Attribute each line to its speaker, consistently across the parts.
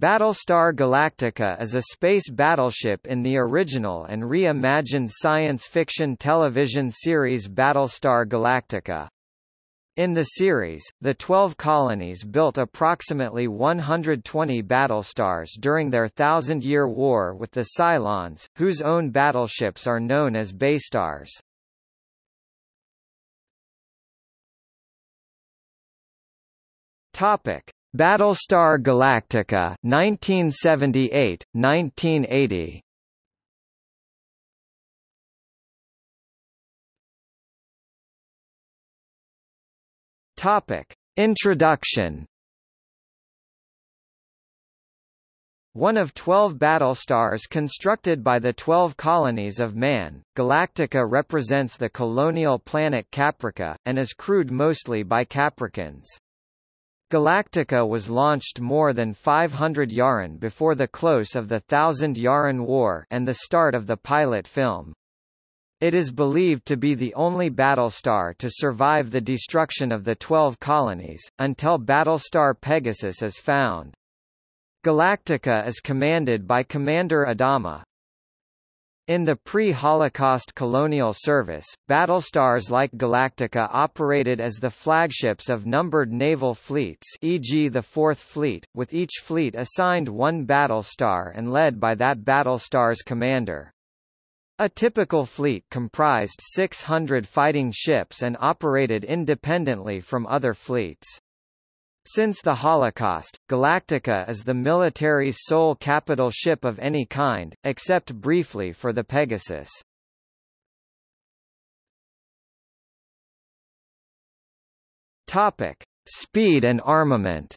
Speaker 1: Battlestar Galactica is a space battleship in the original and reimagined science fiction television series Battlestar Galactica. In the series, the Twelve Colonies built approximately 120 Battlestars during their Thousand-Year War with the Cylons, whose own battleships are known as Basestars. Topic. Battlestar Galactica 1978 1980 Topic. Introduction. One of twelve battlestars constructed by the Twelve Colonies of Man, Galactica represents the colonial planet Caprica, and is crewed mostly by Capricans. Galactica was launched more than 500 yahren before the close of the Thousand Yahren War and the start of the pilot film. It is believed to be the only Battlestar to survive the destruction of the Twelve Colonies, until Battlestar Pegasus is found. Galactica is commanded by Commander Adama, in the pre-Holocaust colonial service, battlestars like Galactica operated as the flagships of numbered naval fleets e.g. the Fourth Fleet, with each fleet assigned one battlestar and led by that battlestar's commander. A typical fleet comprised 600 fighting ships and operated independently from other fleets. Since the Holocaust, Galactica is the military's sole capital ship of any kind, except briefly for the Pegasus. Topic: Speed and armament.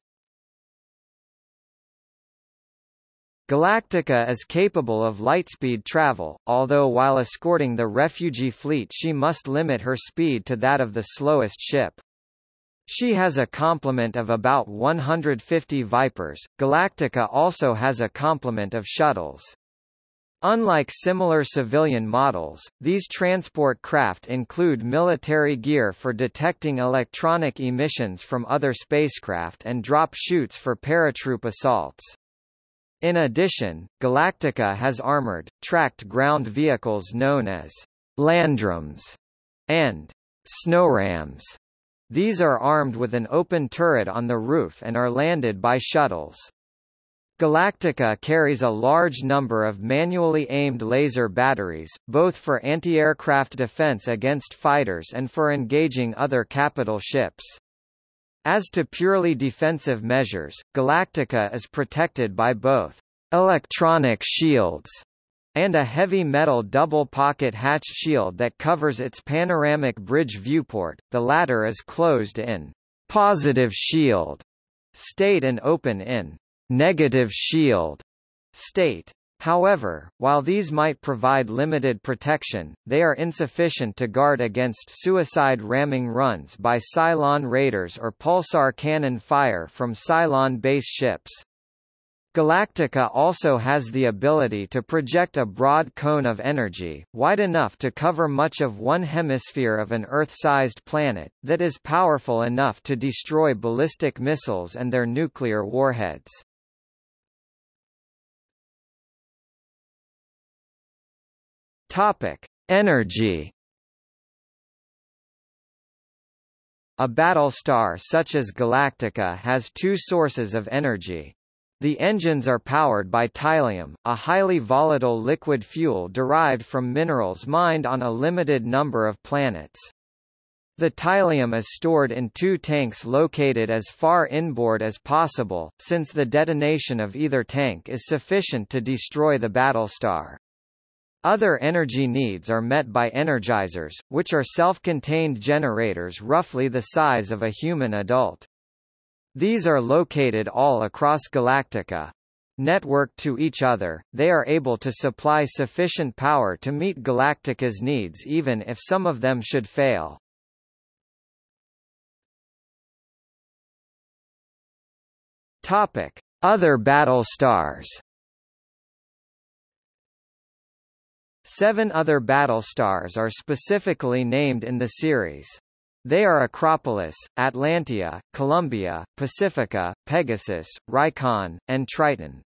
Speaker 1: Galactica is capable of lightspeed travel, although while escorting the refugee fleet she must limit her speed to that of the slowest ship. She has a complement of about 150 Vipers. Galactica also has a complement of shuttles. Unlike similar civilian models, these transport craft include military gear for detecting electronic emissions from other spacecraft and drop chutes for paratroop assaults. In addition, Galactica has armored, tracked ground vehicles known as Landrams and Snowrams. These are armed with an open turret on the roof and are landed by shuttles. Galactica carries a large number of manually aimed laser batteries, both for anti-aircraft defense against fighters and for engaging other capital ships. As to purely defensive measures, Galactica is protected by both electronic shields and a heavy metal double-pocket hatch shield that covers its panoramic bridge viewport, the latter is closed in positive shield state and open in negative shield state. However, while these might provide limited protection, they are insufficient to guard against suicide ramming runs by Cylon raiders or pulsar cannon fire from Cylon base ships. Galactica also has the ability to project a broad cone of energy, wide enough to cover much of one hemisphere of an Earth-sized planet, that is powerful enough to destroy ballistic missiles and their nuclear warheads. Topic: Energy. A battle star such as Galactica has two sources of energy. The engines are powered by tylium, a highly volatile liquid fuel derived from minerals mined on a limited number of planets. The tylium is stored in two tanks located as far inboard as possible, since the detonation of either tank is sufficient to destroy the battlestar. Other energy needs are met by energizers, which are self-contained generators roughly the size of a human adult. These are located all across Galactica. Networked to each other, they are able to supply sufficient power to meet Galactica's needs even if some of them should fail. Topic: Other battle stars. Seven other battle stars are specifically named in the series. They are Acropolis, Atlantia, Columbia, Pacifica, Pegasus, Rycon, and Triton.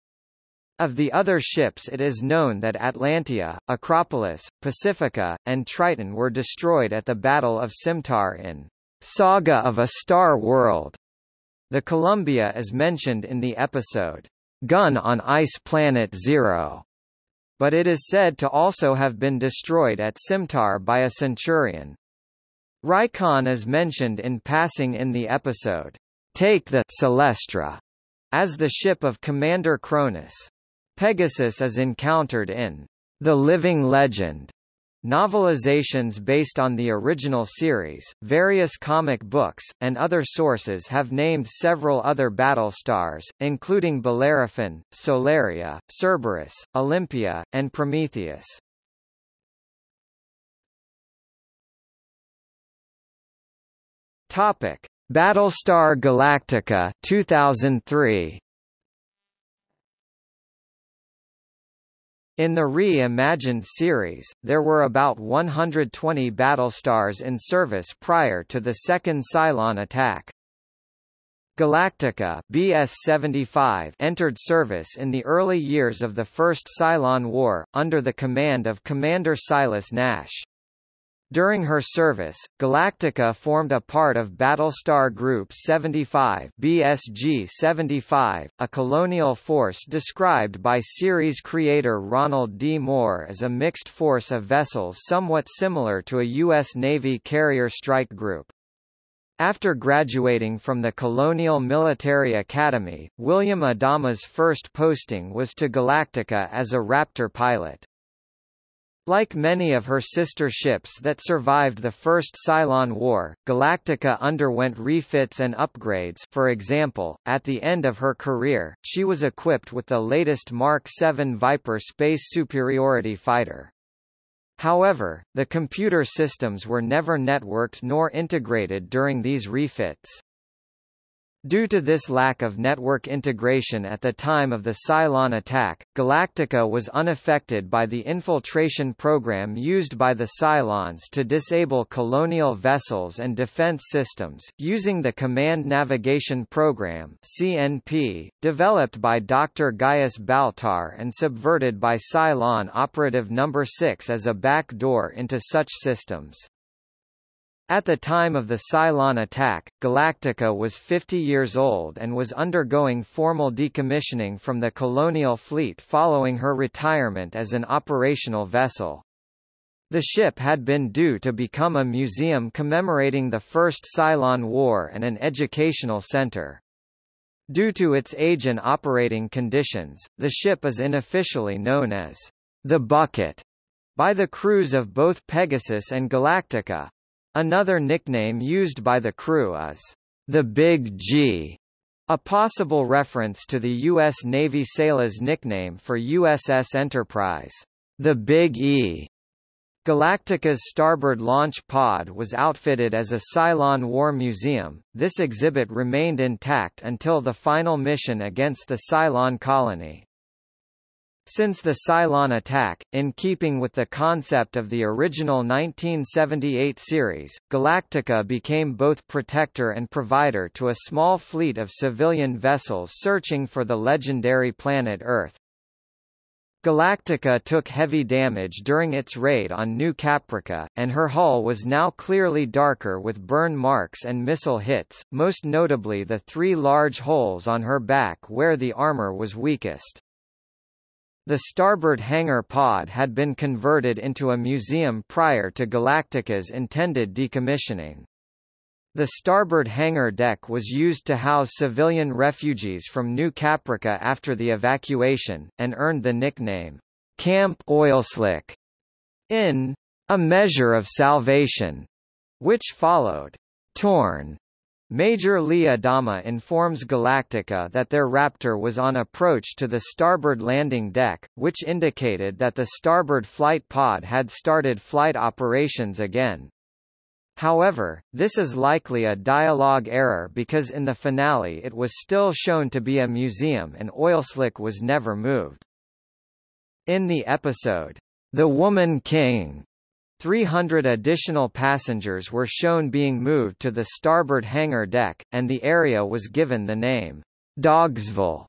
Speaker 1: Of the other ships it is known that Atlantia, Acropolis, Pacifica, and Triton were destroyed at the Battle of Cimtar in Saga of a Star World. The Columbia is mentioned in the episode, Gun on Ice Planet Zero, but it is said to also have been destroyed at Cimtar by a Centurion. Rycon is mentioned in passing in the episode, Take the Celestra, as the ship of Commander Kronus. Pegasus is encountered in The Living Legend, Novelizations based on the original series, various comic books, and other sources have named several other battle stars, including Bellerophon, Solaria, Cerberus, Olympia, and Prometheus. Topic: Battlestar Galactica 2003. In the re-imagined series, there were about 120 Battlestars in service prior to the second Cylon attack. Galactica BS-75 entered service in the early years of the First Cylon War, under the command of Commander Silas Nash. During her service, Galactica formed a part of Battlestar Group 75 BSG-75, a colonial force described by series creator Ronald D. Moore as a mixed force of vessels somewhat similar to a U.S. Navy carrier strike group. After graduating from the Colonial Military Academy, William Adama's first posting was to Galactica as a Raptor pilot. Like many of her sister ships that survived the First Cylon War, Galactica underwent refits and upgrades for example, at the end of her career, she was equipped with the latest Mark 7 Viper space superiority fighter. However, the computer systems were never networked nor integrated during these refits. Due to this lack of network integration at the time of the Cylon attack, Galactica was unaffected by the infiltration program used by the Cylons to disable colonial vessels and defense systems, using the Command Navigation Program CNP, developed by Dr. Gaius Baltar and subverted by Cylon Operative No. 6 as a backdoor into such systems. At the time of the Cylon attack, Galactica was 50 years old and was undergoing formal decommissioning from the colonial fleet following her retirement as an operational vessel. The ship had been due to become a museum commemorating the First Cylon War and an educational center. Due to its age and operating conditions, the ship is unofficially known as the Bucket by the crews of both Pegasus and Galactica. Another nickname used by the crew is the Big G, a possible reference to the U.S. Navy sailor's nickname for USS Enterprise, the Big E. Galactica's starboard launch pod was outfitted as a Cylon War Museum. This exhibit remained intact until the final mission against the Cylon colony. Since the Cylon attack, in keeping with the concept of the original 1978 series, Galactica became both protector and provider to a small fleet of civilian vessels searching for the legendary planet Earth. Galactica took heavy damage during its raid on New Caprica, and her hull was now clearly darker with burn marks and missile hits, most notably the three large holes on her back where the armor was weakest. The starboard hangar pod had been converted into a museum prior to Galactica's intended decommissioning. The starboard hangar deck was used to house civilian refugees from New Caprica after the evacuation, and earned the nickname, Camp Oilslick, in A Measure of Salvation, which followed Torn Major Lee Adama informs Galactica that their Raptor was on approach to the starboard landing deck, which indicated that the starboard flight pod had started flight operations again. However, this is likely a dialogue error because in the finale it was still shown to be a museum and Oilslick was never moved. In the episode, The Woman King, 300 additional passengers were shown being moved to the starboard hangar deck, and the area was given the name, Dogsville,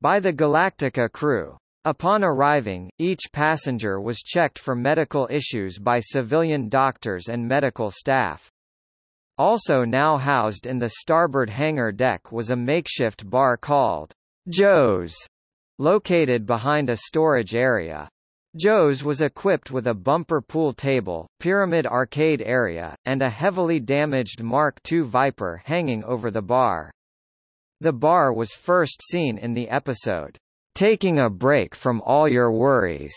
Speaker 1: by the Galactica crew. Upon arriving, each passenger was checked for medical issues by civilian doctors and medical staff. Also now housed in the starboard hangar deck was a makeshift bar called Joe's, located behind a storage area. Joe's was equipped with a bumper pool table, pyramid arcade area, and a heavily damaged Mark II Viper hanging over the bar. The bar was first seen in the episode, Taking a Break from All Your Worries.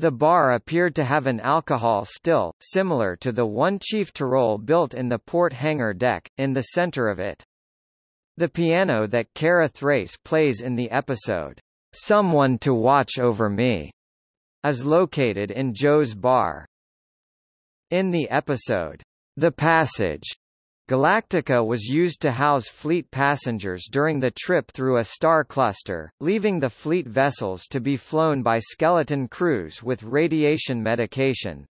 Speaker 1: The bar appeared to have an alcohol still, similar to the one Chief Tyrol built in the port hangar deck, in the center of it. The piano that Kara Thrace plays in the episode, Someone to Watch Over Me, is located in Joe's bar. In the episode, The Passage, Galactica was used to house fleet passengers during the trip through a star cluster, leaving the fleet vessels to be flown by skeleton crews with radiation medication.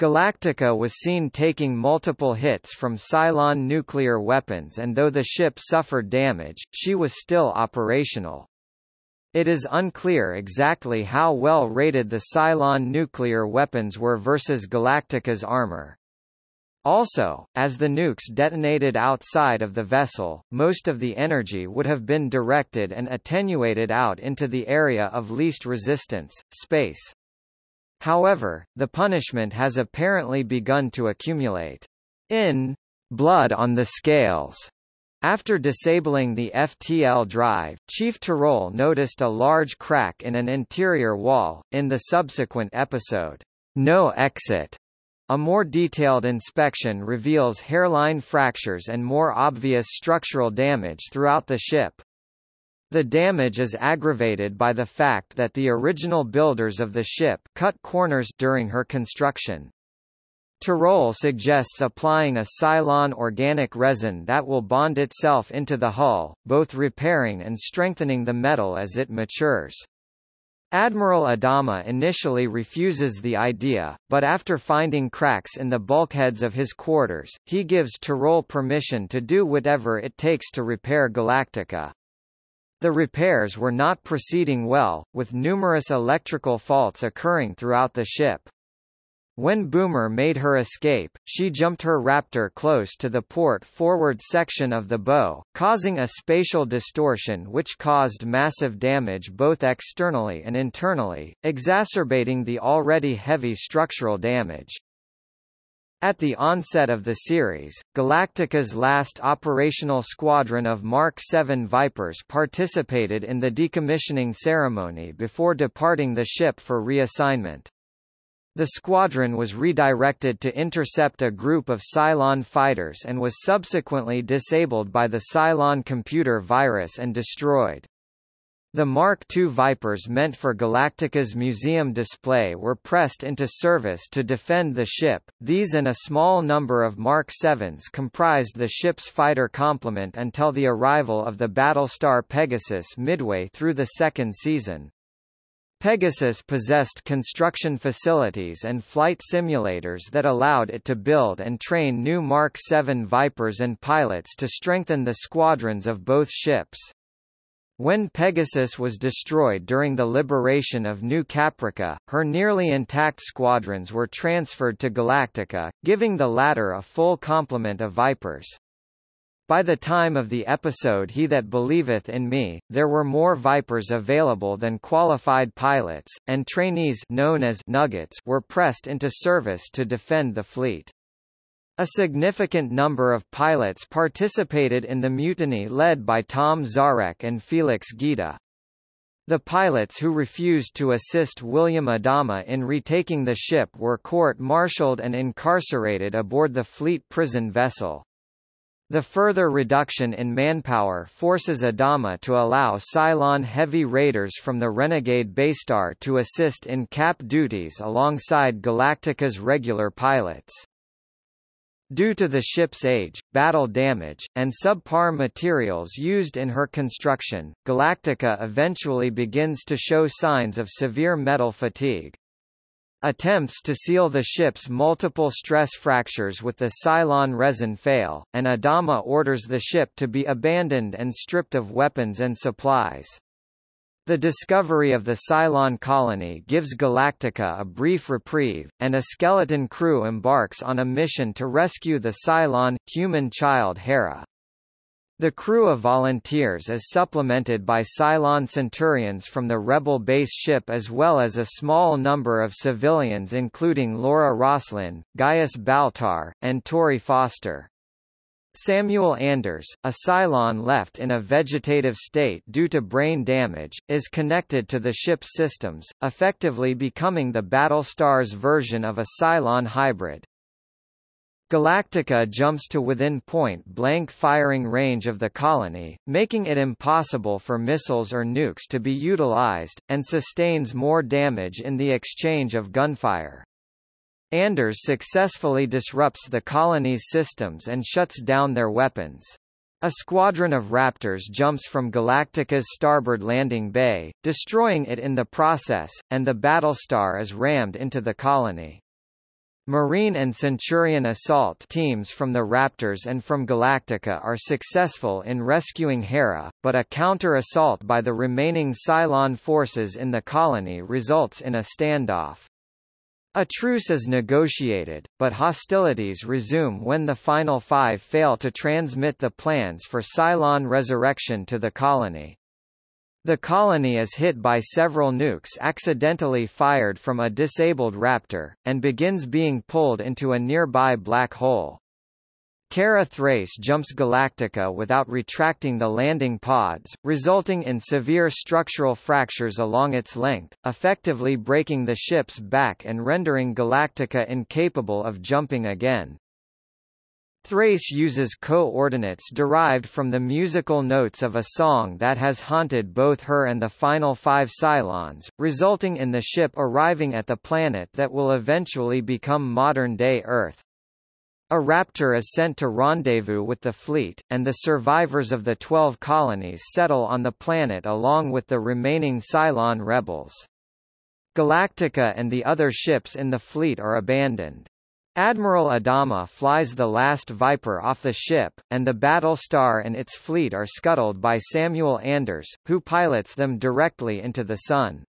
Speaker 1: Galactica was seen taking multiple hits from Cylon nuclear weapons and though the ship suffered damage, she was still operational. It is unclear exactly how well rated the Cylon nuclear weapons were versus Galactica's armor. Also, as the nukes detonated outside of the vessel, most of the energy would have been directed and attenuated out into the area of least resistance, space. However, the punishment has apparently begun to accumulate. In Blood on the Scales, after disabling the FTL drive, Chief Tyrol noticed a large crack in an interior wall. In the subsequent episode, No Exit, a more detailed inspection reveals hairline fractures and more obvious structural damage throughout the ship. The damage is aggravated by the fact that the original builders of the ship cut corners during her construction. Tyrol suggests applying a Cylon organic resin that will bond itself into the hull, both repairing and strengthening the metal as it matures. Admiral Adama initially refuses the idea, but after finding cracks in the bulkheads of his quarters, he gives Tyrol permission to do whatever it takes to repair Galactica. The repairs were not proceeding well, with numerous electrical faults occurring throughout the ship. When Boomer made her escape, she jumped her Raptor close to the port forward section of the bow, causing a spatial distortion which caused massive damage both externally and internally, exacerbating the already heavy structural damage. At the onset of the series, Galactica's last operational squadron of Mark VII Vipers participated in the decommissioning ceremony before departing the ship for reassignment. The squadron was redirected to intercept a group of Cylon fighters and was subsequently disabled by the Cylon computer virus and destroyed. The Mark II Vipers meant for Galactica's museum display were pressed into service to defend the ship. These and a small number of Mark VIIs comprised the ship's fighter complement until the arrival of the Battlestar Pegasus midway through the second season. Pegasus possessed construction facilities and flight simulators that allowed it to build and train new Mark VII Vipers and pilots to strengthen the squadrons of both ships. When Pegasus was destroyed during the liberation of New Caprica, her nearly intact squadrons were transferred to Galactica, giving the latter a full complement of Vipers. By the time of the episode He That Believeth in Me, there were more Vipers available than qualified pilots, and trainees known as Nuggets were pressed into service to defend the fleet. A significant number of pilots participated in the mutiny led by Tom Zarek and Felix Gaeta. The pilots who refused to assist William Adama in retaking the ship were court-martialed and incarcerated aboard the fleet prison vessel. The further reduction in manpower forces Adama to allow Cylon heavy raiders from the renegade Basestar to assist in cap duties alongside Galactica's regular pilots. Due to the ship's age, battle damage, and subpar materials used in her construction, Galactica eventually begins to show signs of severe metal fatigue. Attempts to seal the ship's multiple stress fractures with the Cylon resin fail, and Adama orders the ship to be abandoned and stripped of weapons and supplies. The discovery of the Cylon colony gives Galactica a brief reprieve, and a skeleton crew embarks on a mission to rescue the Cylon, human child Hera. The crew of volunteers is supplemented by Cylon Centurions from the Rebel base ship as well as a small number of civilians including Laura Roslin, Gaius Baltar, and Tory Foster. Samuel Anders, a Cylon left in a vegetative state due to brain damage, is connected to the ship's systems, effectively becoming the Battlestar's version of a Cylon hybrid. Galactica jumps to within point-blank firing range of the colony, making it impossible for missiles or nukes to be utilized, and sustains more damage in the exchange of gunfire. Anders successfully disrupts the colony's systems and shuts down their weapons. A squadron of Raptors jumps from Galactica's starboard landing bay, destroying it in the process, and the Battlestar is rammed into the colony. Marine and Centurion assault teams from the Raptors and from Galactica are successful in rescuing Hera, but a counter-assault by the remaining Cylon forces in the colony results in a standoff. A truce is negotiated, but hostilities resume when the final five fail to transmit the plans for Cylon resurrection to the colony. The colony is hit by several nukes accidentally fired from a disabled Raptor, and begins being pulled into a nearby black hole. Kara Thrace jumps Galactica without retracting the landing pods, resulting in severe structural fractures along its length, effectively breaking the ship's back and rendering Galactica incapable of jumping again. Thrace uses coordinates derived from the musical notes of a song that has haunted both her and the final five Cylons, resulting in the ship arriving at the planet that will eventually become modern-day Earth. A raptor is sent to rendezvous with the fleet, and the survivors of the Twelve colonies settle on the planet along with the remaining Cylon rebels. Galactica and the other ships in the fleet are abandoned. Admiral Adama flies the last Viper off the ship, and the Battlestar and its fleet are scuttled by Samuel Anders, who pilots them directly into the Sun.